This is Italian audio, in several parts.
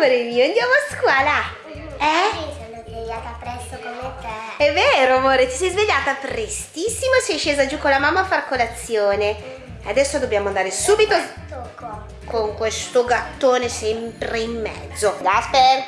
amore mio, andiamo a scuola. Eh? Sono svegliata presto come te. È vero, amore, ti sei svegliata prestissimo sei scesa giù con la mamma a far colazione. Adesso dobbiamo andare subito con questo gattone sempre in mezzo. Gasper!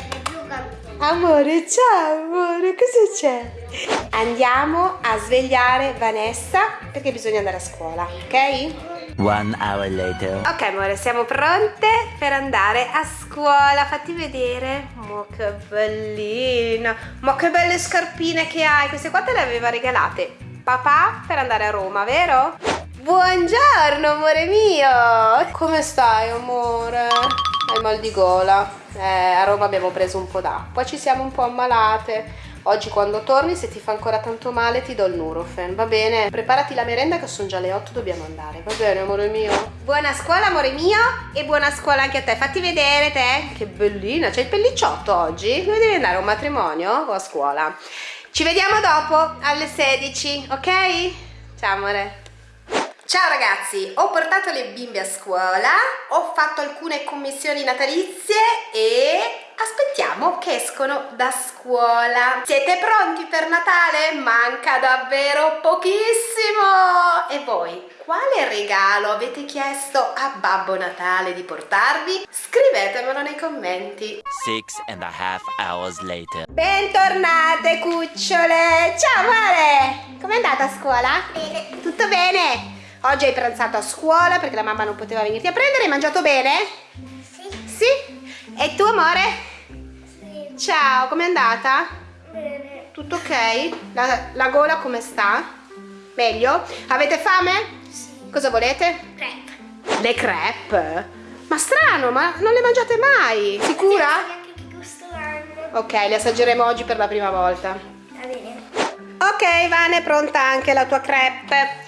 Amore, ciao amore, cosa c'è? Andiamo a svegliare Vanessa perché bisogna andare a scuola, ok? One hour later. Ok amore, siamo pronte per andare a scuola. Fatti vedere. Ma che bellina. Ma che belle scarpine che hai. Queste qua te le aveva regalate papà per andare a Roma, vero? Buongiorno amore mio. Come stai amore? Hai mal di gola. Eh, a Roma abbiamo preso un po' d'acqua, ci siamo un po' ammalate. Oggi quando torni, se ti fa ancora tanto male, ti do il Nurofen, va bene? Preparati la merenda che sono già le 8, dobbiamo andare, va bene amore mio? Buona scuola amore mio e buona scuola anche a te, fatti vedere te. Che bellina, c'è il pellicciotto oggi? Dove devi andare a un matrimonio o a scuola? Ci vediamo dopo alle 16, ok? Ciao amore. Ciao ragazzi, ho portato le bimbe a scuola, ho fatto alcune commissioni natalizie e aspettiamo che escono da scuola. Siete pronti per Natale? Manca davvero pochissimo! E voi, quale regalo avete chiesto a Babbo Natale di portarvi? Scrivetemelo nei commenti. Six and a half hours later. Bentornate cucciole! Ciao amore! Com'è andata a scuola? Bene. Tutto bene? Oggi hai pranzato a scuola perché la mamma non poteva venirti a prendere, hai mangiato bene? Sì. Sì? E tu amore? Sì. Ciao, com'è andata? Bene. Tutto ok? La, la gola come sta? Meglio? Avete fame? Sì. Cosa volete? Crepe. Le crepe? Ma strano, ma non le mangiate mai? Sicura? Neanche che gusto hanno. Ok, le assaggeremo oggi per la prima volta. Va bene. Ok, Vane, è pronta anche la tua crepe.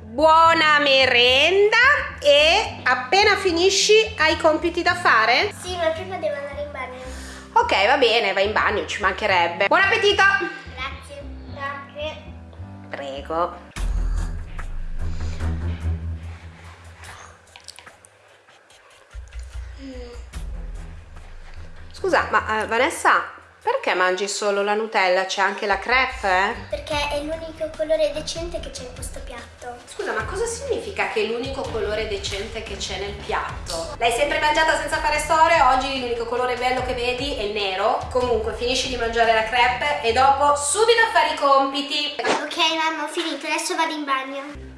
Buona merenda e appena finisci hai compiti da fare? Sì, ma prima devo andare. Ok, va bene, vai in bagno, ci mancherebbe. Buon appetito! Grazie. Grazie. Prego. Scusa, ma eh, Vanessa, perché mangi solo la Nutella? C'è anche la crepe? eh? Perché è l'unico colore decente che c'è in questo piatto. Scusa, ma cosa significa che è l'unico colore decente che c'è nel piatto? L'hai sempre mangiata senza fare storie? Oggi l'unico colore bello che vedi è il nero? Comunque, finisci di mangiare la crepe e dopo subito a fare i compiti. Ok, mamma, ho finito. Adesso vado in bagno.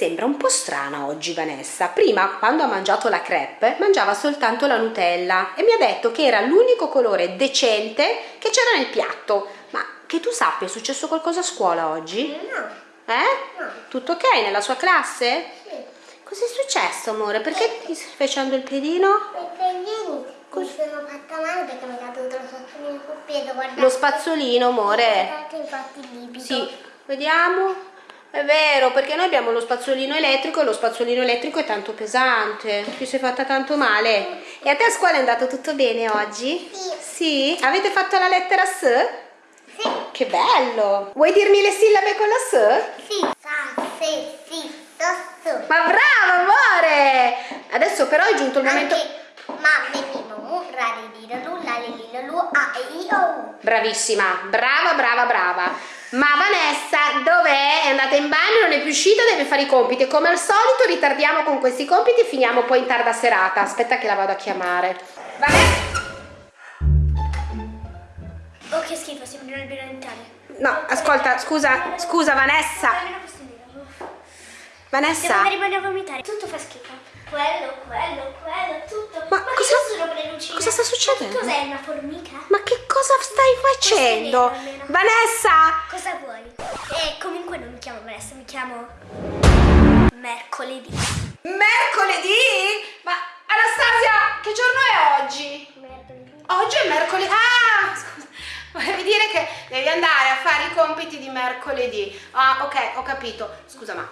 Sembra un po' strana oggi Vanessa. Prima, quando ha mangiato la crepe, mangiava soltanto la Nutella e mi ha detto che era l'unico colore decente che c'era nel piatto. Ma che tu sappia, è successo qualcosa a scuola oggi? No. Eh? No. Tutto ok nella sua classe? Sì. Cos'è successo, amore? Perché ti stai facendo il piedino? Perché ieri mi sono fatta male perché mi è caduto lo spazzolino sul piede, guardate. Lo spazzolino, amore. Guardate infatti il livido. Sì, vediamo. È vero, perché noi abbiamo lo spazzolino elettrico e lo spazzolino elettrico è tanto pesante. Ti sei fatta tanto male. E a te a scuola è andato tutto bene oggi? Sì. Sì? Avete fatto la lettera S? Sì. Che bello! Vuoi dirmi le sillabe con la S? Sì. Sa, se, si, so. Ma bravo, amore! Adesso però è giunto il momento... Ma, me, mi, mo, mu, ra, la, li, li, la, lu, a, i, o, u. Bravissima, brava, brava, brava. Ma Vanessa, dov'è? È andata in bagno, non è più uscita, deve fare i compiti. Come al solito ritardiamo con questi compiti e finiamo poi in tarda serata. Aspetta che la vado a chiamare. Vanessa? Oh, che schifo, sembra un albero dentale. No, ascolta, scusa, scusa Vanessa. Devo Vanessa? in bagno a vomitare. Tutto fa schifo. Quello, quello, quello, tutto. Ma che cosa- sono lucine? cosa sta succedendo? Ma Cos'è una formica? Ma cosa stai facendo? Nero, almeno. Vanessa? Cosa vuoi? E comunque non mi chiamo Vanessa, mi chiamo mercoledì. Mercoledì? Ma Anastasia, che giorno è oggi? Mercoledì. Oggi è mercoledì. Ah, scusa. Volevi dire che devi andare a fare i compiti di mercoledì. Ah, ok, ho capito. Scusa, ma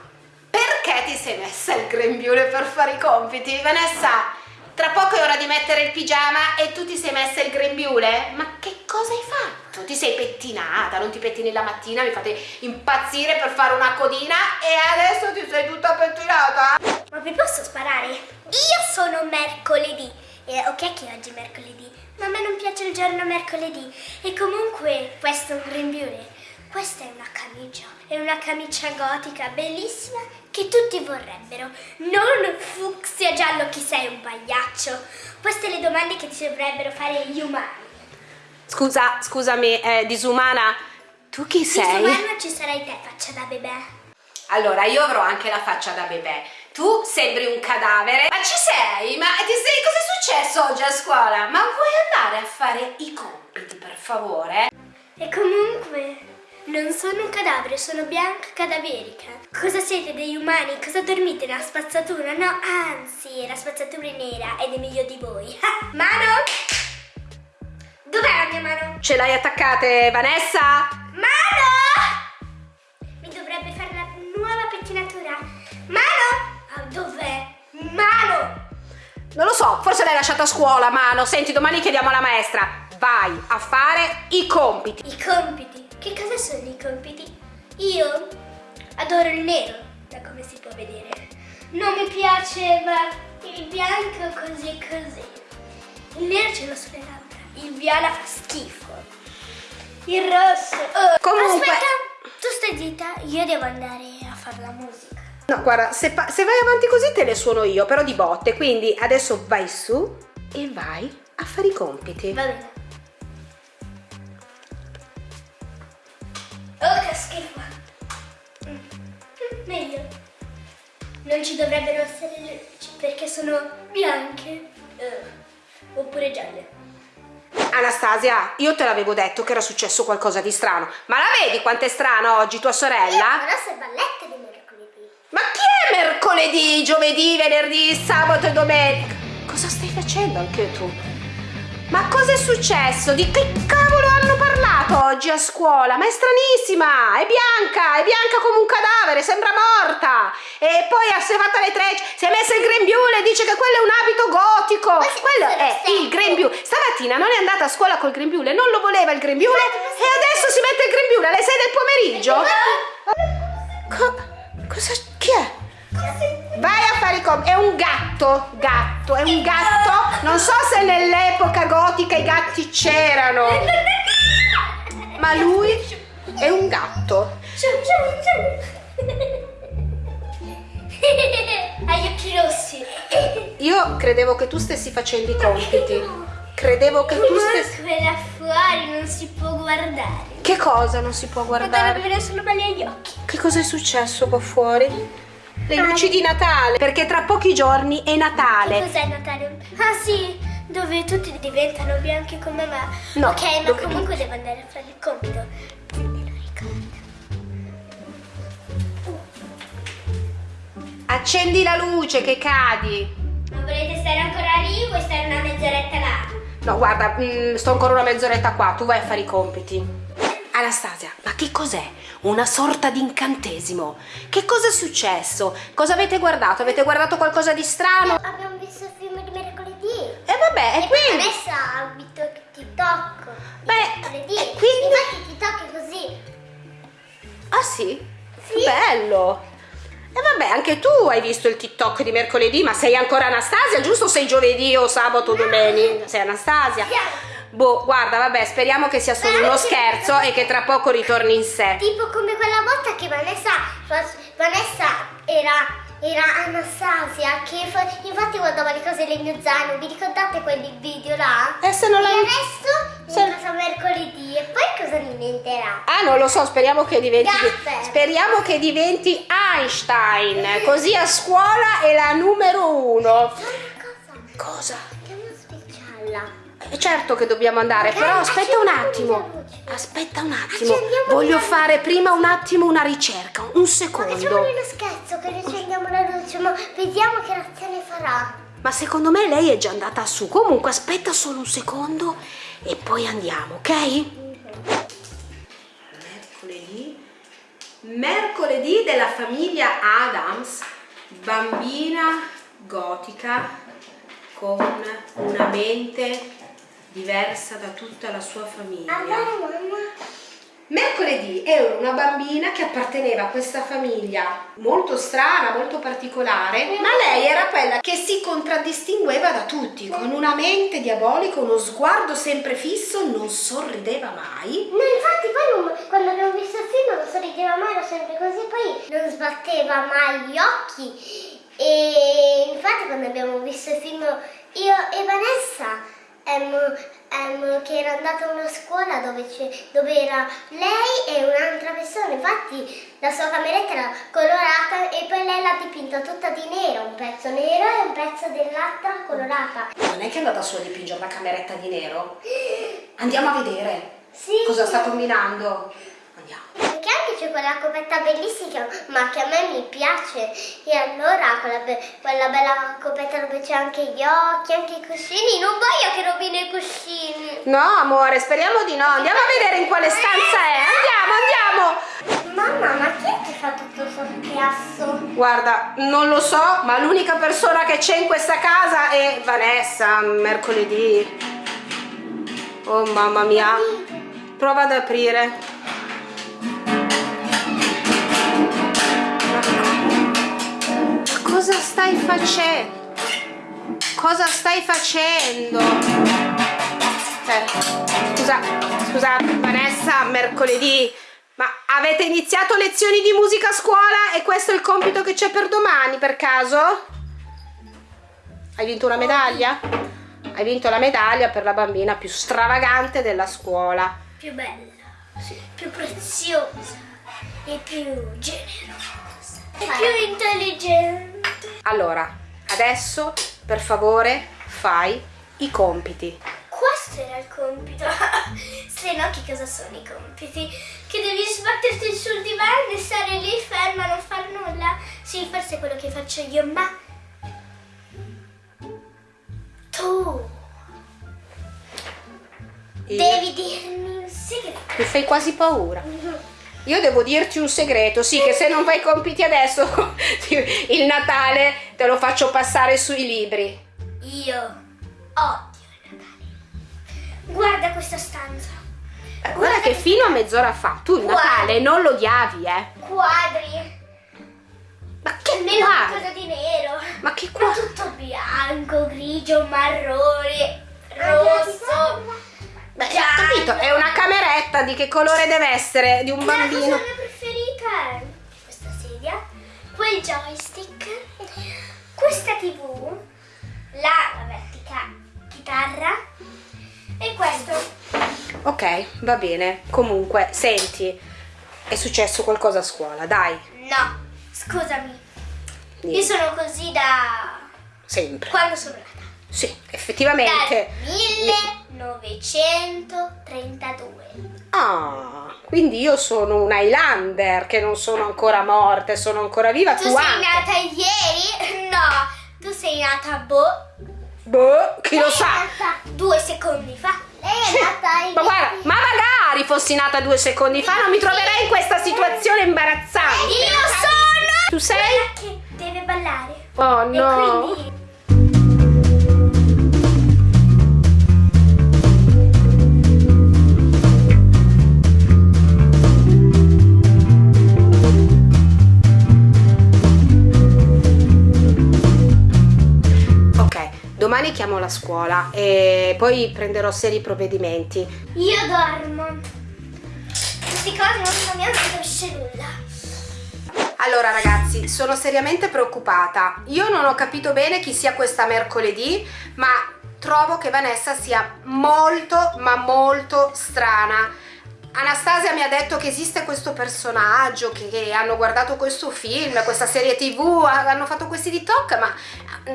Perché ti sei messa il grembiule per fare i compiti? Vanessa, tra poco è ora di mettere il pigiama e tu ti sei messa il grembiule? Ma che cosa hai fatto? Ti sei pettinata, non ti pettini la mattina, mi fate impazzire per fare una codina e adesso ti sei tutta pettinata? Ma vi posso sparare? Io sono mercoledì. E ok che oggi è mercoledì, ma a me non piace il giorno mercoledì. E comunque questo è un grembiule. Questa è una camicia, è una camicia gotica bellissima che tutti vorrebbero. Non fucsia giallo chi sei un pagliaccio. Queste le domande che ti dovrebbero fare gli umani. Scusa, scusami, eh, disumana, tu chi sei? Disumano ci sarai te, faccia da bebè. Allora, io avrò anche la faccia da bebè. Tu sembri un cadavere. Ma ci sei? Ma ti sei... cosa è successo oggi a scuola? Ma vuoi andare a fare i compiti, per favore? E comunque, non sono un cadavere, sono bianca cadaverica. Cosa siete degli umani? Cosa dormite nella spazzatura? No, anzi, la spazzatura è nera ed è meglio di voi. Ah, mano? Dov'è la mia mano? Ce l'hai attaccate, Vanessa? Mano! Mi dovrebbe fare la nuova pettinatura. Mano? Ah, dov'è? Mano! Non lo so, forse l'hai lasciata a scuola, Mano. Senti, domani chiediamo alla maestra. Vai a fare i compiti. I compiti. Che cosa sono i compiti? Io adoro il nero, da come si può vedere. Non mi piaceva il bianco così e così. Il nero ce l'ho sulle labbra. Il viola fa schifo. Il rosso. oh. Comunque- Aspetta, tu stai zitta, io devo andare a fare la musica. No, guarda, se, se vai avanti così te le suono io, però di botte. Quindi adesso vai su e vai a fare i compiti. Va bene. Oh, che schifo. Mm. Mm, Meglio. Non ci dovrebbero essere le luci perché sono bianche. Eh, oppure gialle. Anastasia, io te l'avevo detto che era successo qualcosa di strano. Ma la vedi quanto è strano oggi tua sorella? Adesso è ballette di mercoledì. Ma chi è mercoledì, giovedì, venerdì, sabato e domenica? Cosa stai facendo anche tu? Ma cosa è successo? Di che cavolo hanno parlato oggi a scuola? Ma è stranissima! È bianca! È bianca come un cadavere, sembra morta! E poi si è fatta le trecce, si è messa il grembiule, dice che quello è un abito gotico! Quello è lo il grembiule. Stamattina non è andata a scuola col grembiule, non lo voleva il grembiule e adesso si mette il grembiule alle 6 del pomeriggio? Co- cosa? Chi è? Vai a fare i compiti. È un gatto, gatto, è un gatto. Non so se nell'epoca gotica i gatti c'erano, ma lui è un gatto. Hai gli occhi rossi. Io credevo che tu stessi facendo i compiti. Credevo che tu stessi. Comunque là fuori non si può guardare. Che cosa non si può Guardare guardare? vedere solo belli agli occhi. Che cosa è successo qua fuori? Le luci di Natale, perché tra pochi giorni è Natale. Cos'è Natale? Ah sì, dove tutti diventano bianchi come me. No, ok, ma comunque devo andare a fare il compito. Accendi la luce che cadi. Ma volete stare ancora lì o vuoi stare una mezz'oretta là? No, guarda, mm, sto ancora una mezz'oretta qua, tu vai a fare i compiti. Anastasia, ma che cos'è? Una sorta di incantesimo. Che cosa è successo? Cosa avete guardato? Avete guardato qualcosa di strano? Abbiamo visto il film di mercoledì. E vabbè, e E poi quindi... adesso ha visto TikTok. Beh, quindi- Infatti TikTok è così. Ah sì? Sì. Bello! E vabbè, anche tu hai visto il TikTok di mercoledì, ma sei ancora Anastasia, giusto? Sei giovedì o sabato o domenica? Sei Anastasia? Boh, guarda, vabbè, speriamo che sia solo uno scherzo e che tra poco ritorni in sé. Tipo come quella volta che Vanessa, Vanessa era, era Anastasia, che fa- infatti guardava le cose del mio zaino. Vi ricordate quel video là? E se non l'hai... adesso Se- è entrata mercoledì e poi cosa diventerà? Ah, non lo so, speriamo che diventi. Gasper. Speriamo che diventi Einstein. Così a scuola è la numero uno. Cosa? Cosa? Andiamo a specialla. Eh, Certo che dobbiamo andare, Ok, però aspetta un attimo. Luce. Aspetta un attimo. Accendiamo Voglio la- fare prima un attimo una ricerca, un Ma secondo. facciamole uno scherzo che riaccendiamo la luce, ma vediamo che reazione farà. Ma secondo me lei è già andata su. Comunque aspetta solo un secondo e poi andiamo, ok? Mercoledì mercoledì della famiglia Adams, bambina gotica con una mente diversa da tutta la sua famiglia. Mercoledì ero una bambina che apparteneva a questa famiglia molto strana, molto particolare, ma lei era quella che si contraddistingueva da tutti, con una mente diabolica, uno sguardo sempre fisso, non sorrideva mai. No, infatti poi non- quando abbiamo visto il film non sorrideva mai, era sempre così, poi non sbatteva mai gli occhi. E infatti quando abbiamo visto il film io e Vanessa, che era andata a una scuola dove, dove era lei e un'altra persona, infatti la sua cameretta era colorata e poi lei l'ha dipinta tutta di nero, un pezzo nero e un pezzo dell'altra colorata. Non è che è andata solo a dipingere la cameretta di nero? Andiamo a vedere Sì. cosa sta combinando. Andiamo. C'è quella coperta bellissima, ma che a me mi piace. E allora quella, be- quella bella coperta dove c'è anche gli occhi, anche i cuscini. Non voglio che rovini i cuscini. No, amore, speriamo di no. Andiamo a vedere in quale stanza è. Andiamo, andiamo. Mamma, ma chi è che fa tutto questo chiasso? Guarda, non lo so, ma l'unica persona che c'è in questa casa è Vanessa, mercoledì. Oh mamma mia. Prova ad aprire. Cosa stai facendo? Cosa stai facendo? Eh, scusa, scusa, Vanessa, mercoledì. Ma avete iniziato lezioni di musica a scuola e questo è il compito che c'è per domani, per caso? Hai vinto una medaglia? Hai vinto la medaglia per la bambina più stravagante della scuola. Più bella, più preziosa e più generosa. E più intelligente. Allora, adesso, per favore, fai i compiti. Questo era il compito. Se no, che cosa sono i compiti? Che devi sbatterti sul divano e stare lì ferma, non far nulla? Sì, forse è quello che faccio io, ma. Tu Io- devi dirmi un segreto. Mi fai quasi paura. Io devo dirti un segreto, sì, che se non fai i compiti adesso, il Natale te lo faccio passare sui libri. Io odio il Natale. Guarda questa stanza. Guarda che fino a mezz'ora fa tu il Guarda. Natale non lo odiavi, eh. Quadri. Ma che Almeno quadri? qualcosa di nero. Ma che Ma quadri? tutto bianco, grigio, marrone, rosso. Beh, ho capito, è una cameretta, di che colore deve essere? Di un La cosa bambino? mia preferita è questa sedia, quel joystick, questa tv, la vabbè, tica- chitarra e questo. Ok, va bene. Comunque, senti, è successo qualcosa a scuola, dai. No, scusami, io Niente, sono così da sempre. quando sono nata. Sì, effettivamente. Dal 1932. Ah, quindi io sono un Highlander che non sono ancora morta sono ancora viva. Tu Tu, sei anche. nata ieri? No, tu sei nata boh. Boh, chi lo Lei è sa? nata due secondi fa. Lei è nata Ma guarda, ma magari fossi nata due secondi fa non mi troverei in questa situazione imbarazzante. Io sono Tu sei? quella che deve ballare. Oh no. Domani chiamo la scuola e poi prenderò seri provvedimenti. io dormo. Queste cose non, hanno capisce nulla. Allora ragazzi, sono seriamente preoccupata. Io non ho capito bene chi sia questa mercoledì, ma trovo che Vanessa sia molto, ma molto strana. Anastasia mi ha detto che esiste questo personaggio, che, che hanno guardato questo film, questa serie tv, hanno fatto questi TikTok, ma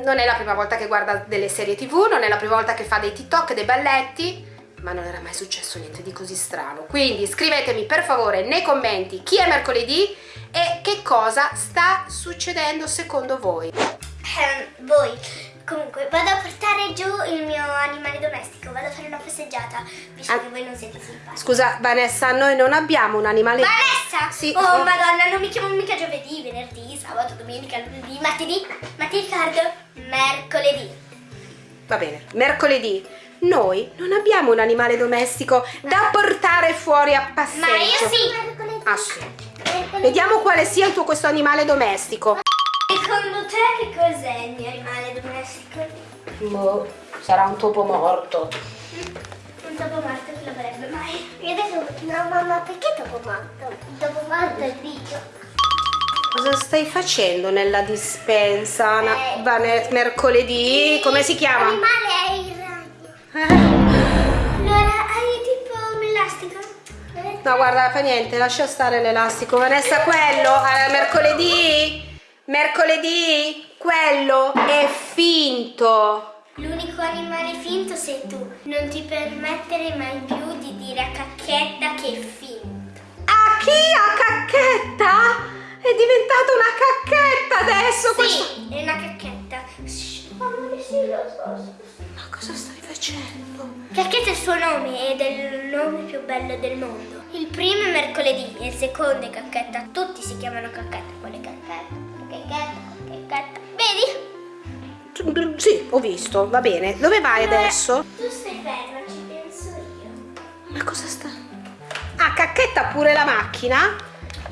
non è la prima volta che guarda delle serie tv, non è la prima volta che fa dei TikTok, dei balletti, ma non era mai successo niente di così strano. Quindi scrivetemi per favore nei commenti chi è mercoledì e che cosa sta succedendo secondo voi. Ehm, voi. Comunque, vado a portare giù il mio animale domestico, vado a fare una passeggiata, visto Ah. che voi non siete simpatici. Scusa, Vanessa, noi non abbiamo un animale... Vanessa! Sì. Oh madonna, non mi chiamo mica giovedì, venerdì, sabato, domenica, lunedì, martedì, ma ti ricordo? Mercoledì. Va bene, mercoledì. Noi non abbiamo un animale domestico da portare fuori a passeggio. Ma io sì! Ah sì. Vediamo quale sia il tuo questo animale domestico. Secondo te che cos'è il mio animale domestico? Boh, sarà un topo morto. Un topo morto che lo vorrebbe mai. Io adesso, no mamma, perché topo morto? Topo morto è il bicio. Cosa stai facendo nella dispensa? Eh. Vane- mercoledì? Come si chiama? L'animale è il ragno. Eh, Allora, hai tipo un elastico? No, guarda, fa niente, lascia stare l'elastico. Vanessa, quello, eh, mercoledì? Mercoledì? Quello è finto. L'unico animale finto sei tu. Non ti permettere mai più di dire a cacchetta che è finto. A chi? A cacchetta? È diventata una cacchetta adesso questa- Sì, è una cacchetta. Shh, amore, sì, lo so. Facendo? Cacchetta è il suo nome ed è il nome più bello del mondo. Il primo è mercoledì e il secondo è cacchetta. Tutti si chiamano cacchetta. Quale cacchetta? Cacchetta, cacchetta. Vedi? Sì, ho visto, va bene. Dove vai adesso? Tu stai ferma, ci penso io. Ma cosa sta? Ah, cacchetta pure la macchina?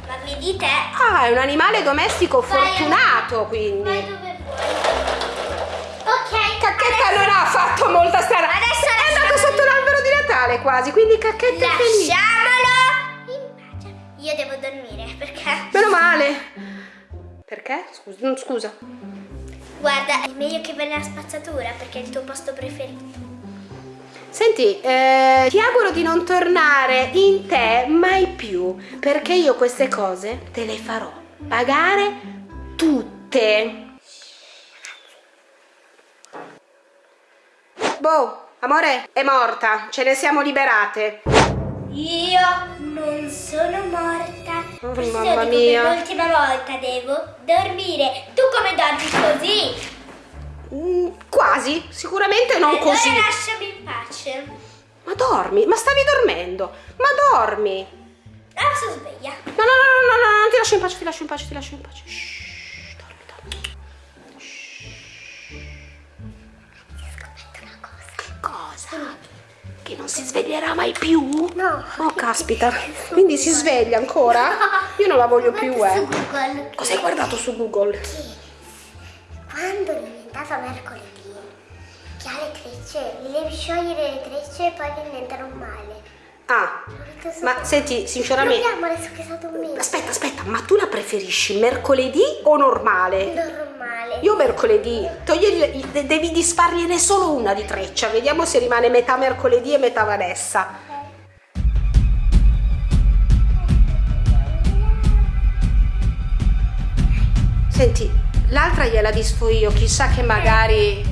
Ma vedi te? Ah, è un animale domestico Vai, fortunato, Vai quindi. dove vuoi. Ok, Non ha fatto molta strada. Adesso è andato sotto l'albero di Natale quasi, quindi cacchetta è felice. Lasciamolo in pace. Io devo dormire perché Meno male. Perché? Scusa, mm, scusa. guarda, è meglio che vai nella spazzatura perché è il tuo posto preferito. Senti, eh, ti auguro di non tornare in te mai più, perché io queste cose te le farò pagare tutte. Boh, amore, è morta, ce ne siamo liberate. Io non sono morta. Oh, Questo mamma mia. Per l'ultima volta devo dormire. Tu come dormi così? Mm, quasi, sicuramente non allora così. lasciami in pace. Ma dormi, ma stavi dormendo, ma dormi. Adesso sveglia. No, no, no, no, no, no, non ti lascio in pace, ti lascio in pace, ti lascio in pace. Shh, Che non si sveglierà mai più? No. Oh, caspita. Quindi si sveglia ancora? Io non la voglio più, eh. Cosa hai guardato su Google? Quando è diventata mercoledì, che ha le trecce, li devi sciogliere le trecce e poi diventano male. Ah, ma senti, sinceramente... Proviamo adesso che è stato un mese. Aspetta, aspetta, ma tu la preferisci mercoledì o normale? Normale. Io mercoledì, togli, de- devi disfargliene solo una di treccia, vediamo se rimane metà mercoledì e metà Vanessa. Senti, l'altra gliela disfo io, chissà che magari...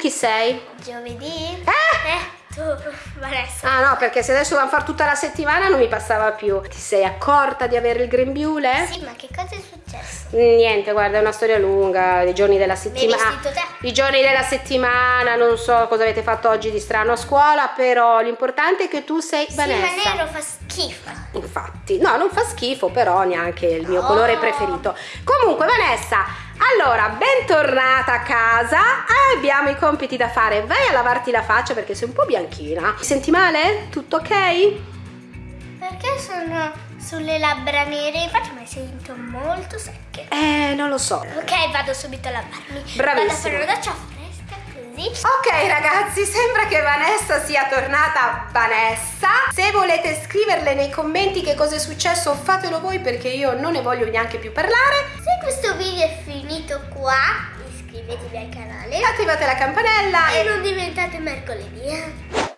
chi sei? Giovedì? Eh? Eh, tu, Vanessa. Ah no, perché se adesso dobbiamo fare tutta la settimana non mi passava più. Ti sei accorta di avere il grembiule? Sì, ma che cosa è successo? Niente, guarda, è una storia lunga, i giorni della settimana. I giorni della settimana, non so cosa avete fatto oggi di strano a scuola, però l'importante è che tu sei Vanessa. Sì, ma nero fa schifo. Infatti, no, non fa schifo, però neanche il mio No. colore preferito. Comunque, Vanessa, allora, bentornata a casa. Abbiamo i compiti da fare. Vai a lavarti la faccia perché sei un po' bianchina. Ti senti male? Tutto ok? Perché sono sulle labbra nere? Infatti mi sento molto secche. Eh, non lo so. Ok, vado subito a lavarmi. Bravissima. Vado a fare una doccia fresca così. Ok ragazzi, sembra che Vanessa sia tornata Vanessa. Se volete scriverle nei commenti che cosa è successo, fatelo voi perché io non ne voglio neanche più parlare. Se questo video è finito qua, iscrivetevi al canale Attivate la campanella e e non diventate mercoledì. eh.